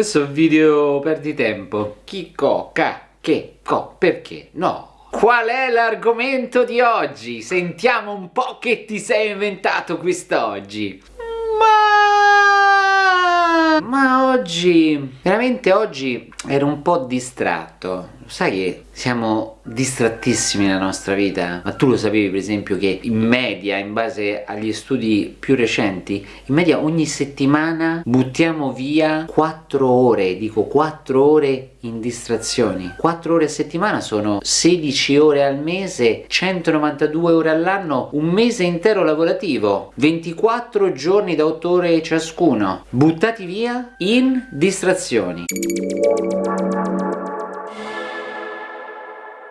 Questo è un video perdi tempo. Chi, co, ca, che, co, perché, no. Qual è l'argomento di oggi? Sentiamo un po' che ti sei inventato quest'oggi. Ma... Oggi, veramente oggi ero un po' distratto. Sai che siamo distrattissimi nella nostra vita? Ma tu lo sapevi per esempio che in media, in base agli studi più recenti, in media ogni settimana buttiamo via 4 ore, dico 4 ore in distrazioni. 4 ore a settimana sono 16 ore al mese, 192 ore all'anno, un mese intero lavorativo, 24 giorni da 8 ore ciascuno, buttati via in distrazioni.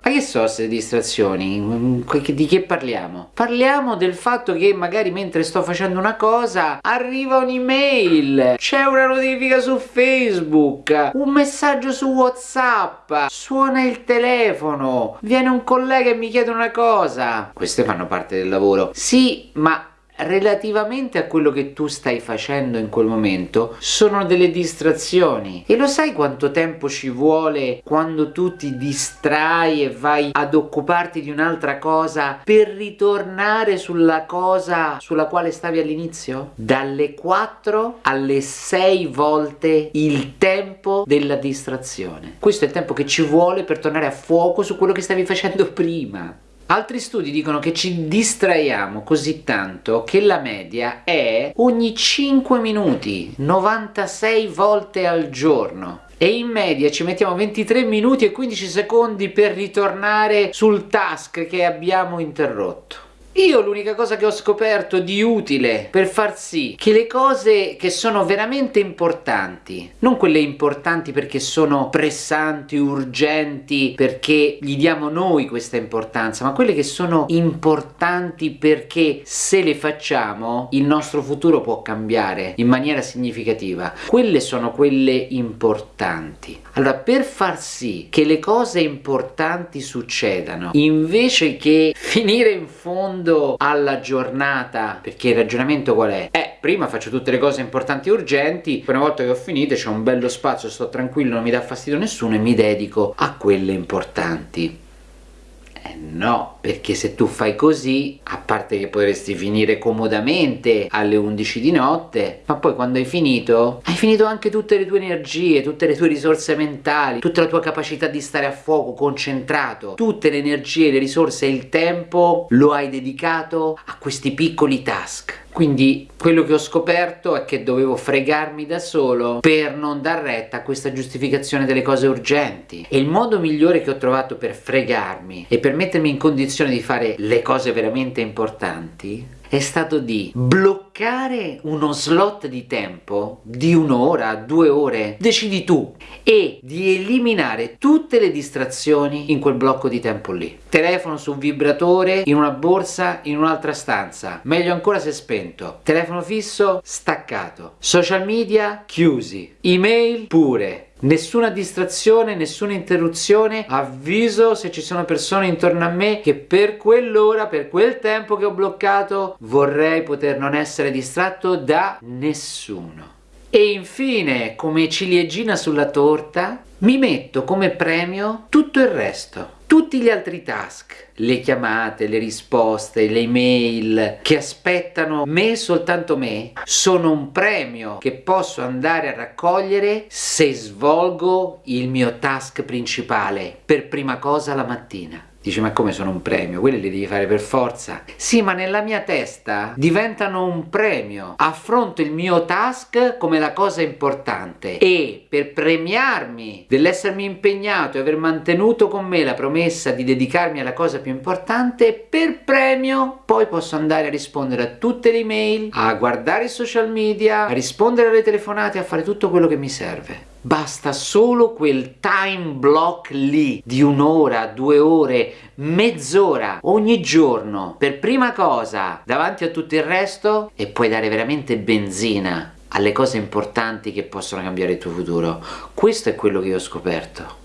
Che so queste distrazioni? Di che parliamo? Parliamo del fatto che magari mentre sto facendo una cosa arriva un'email, c'è una notifica su Facebook, un messaggio su Whatsapp, suona il telefono, viene un collega e mi chiede una cosa. Queste fanno parte del lavoro. Sì, ma relativamente a quello che tu stai facendo in quel momento sono delle distrazioni. E lo sai quanto tempo ci vuole quando tu ti distrai e vai ad occuparti di un'altra cosa per ritornare sulla cosa sulla quale stavi all'inizio? Dalle 4 alle 6 volte il tempo della distrazione. Questo è il tempo che ci vuole per tornare a fuoco su quello che stavi facendo prima Altri studi dicono che ci distraiamo così tanto che la media è ogni 5 minuti, 96 volte al giorno e in media ci mettiamo 23 minuti e 15 secondi per ritornare sul task che abbiamo interrotto. Io l'unica cosa che ho scoperto di utile per far sì che le cose che sono veramente importanti, non quelle importanti perché sono pressanti, urgenti, perché gli diamo noi questa importanza, ma quelle che sono importanti perché se le facciamo il nostro futuro può cambiare in maniera significativa. Quelle sono quelle importanti. Allora, per far sì che le cose importanti succedano, invece che finire in fondo alla giornata, perché il ragionamento qual è? Eh, prima faccio tutte le cose importanti e urgenti, poi una volta che ho finito c'è un bello spazio, sto tranquillo, non mi dà fastidio nessuno e mi dedico a quelle importanti. Eh no, perché se tu fai così, a parte che potresti finire comodamente alle 11 di notte, ma poi quando hai finito, hai finito anche tutte le tue energie, tutte le tue risorse mentali, tutta la tua capacità di stare a fuoco, concentrato, tutte le energie, le risorse e il tempo lo hai dedicato a questi piccoli task. Quindi quello che ho scoperto è che dovevo fregarmi da solo per non dar retta a questa giustificazione delle cose urgenti. E il modo migliore che ho trovato per fregarmi e per mettermi in condizione di fare le cose veramente importanti è stato di bloccare uno slot di tempo di un'ora, due ore, decidi tu, e di eliminare tutte le distrazioni in quel blocco di tempo lì. Telefono su vibratore, in una borsa, in un'altra stanza, meglio ancora se spento. Telefono fisso, staccato. Social media, chiusi. Email, pure Nessuna distrazione, nessuna interruzione, avviso se ci sono persone intorno a me che per quell'ora, per quel tempo che ho bloccato, vorrei poter non essere distratto da nessuno. E infine, come ciliegina sulla torta, mi metto come premio tutto il resto tutti gli altri task, le chiamate, le risposte, le email che aspettano me soltanto me, sono un premio che posso andare a raccogliere se svolgo il mio task principale per prima cosa la mattina. Dici ma come sono un premio? Quelli li devi fare per forza. Sì ma nella mia testa diventano un premio. Affronto il mio task come la cosa importante e per premiarmi dell'essermi impegnato e aver mantenuto con me la promessa di dedicarmi alla cosa più importante, per premio poi posso andare a rispondere a tutte le email, a guardare i social media, a rispondere alle telefonate, a fare tutto quello che mi serve. Basta solo quel time block lì di un'ora, due ore, mezz'ora ogni giorno per prima cosa davanti a tutto il resto e puoi dare veramente benzina alle cose importanti che possono cambiare il tuo futuro. Questo è quello che ho scoperto.